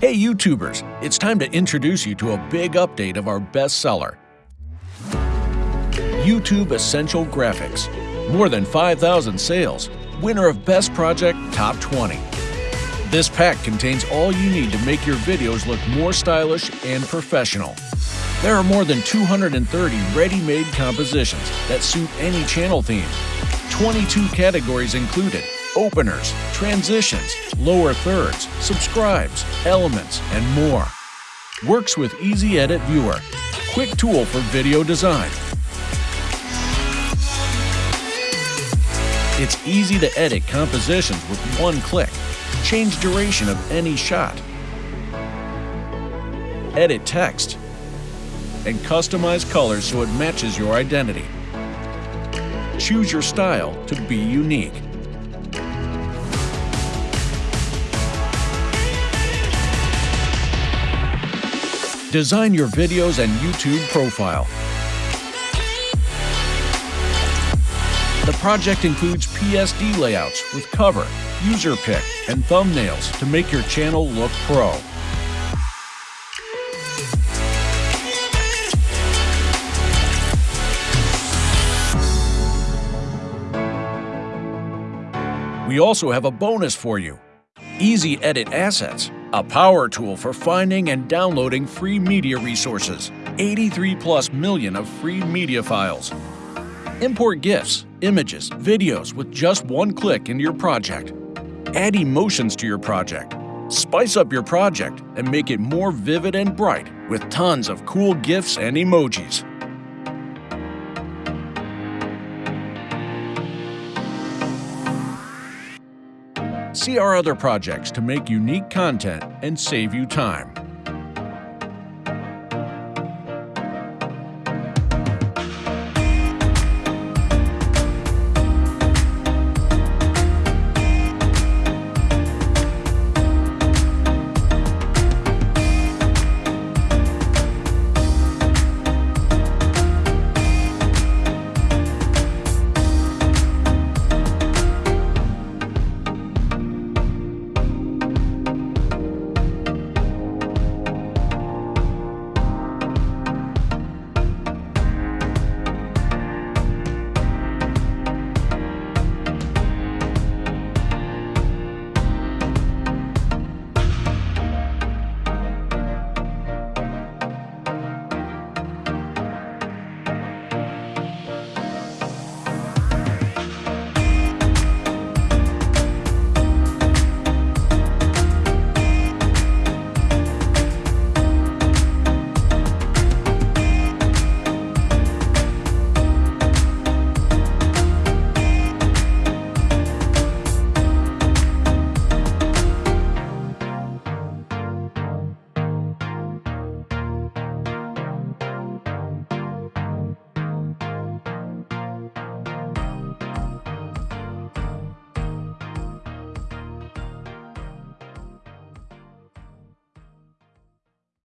Hey YouTubers, it's time to introduce you to a big update of our bestseller, YouTube Essential Graphics. More than 5,000 sales, winner of Best Project Top 20. This pack contains all you need to make your videos look more stylish and professional. There are more than 230 ready-made compositions that suit any channel theme. 22 categories included, openers, transitions, lower thirds, subscribes, elements, and more. Works with Easy Edit Viewer, quick tool for video design. It's easy to edit compositions with one click. Change duration of any shot. Edit text. And customize colors so it matches your identity. Choose your style to be unique. Design your videos and YouTube profile. The project includes PSD layouts with cover, userpic, and thumbnails to make your channel look pro. We also have a bonus for you. Easy Edit Assets, a power tool for finding and downloading free media resources. 83 plus million of free media files. Import GIFs, images, videos with just one click into your project. Add emotions to your project. Spice up your project and make it more vivid and bright with tons of cool GIFs and emojis. See our other projects to make unique content and save you time.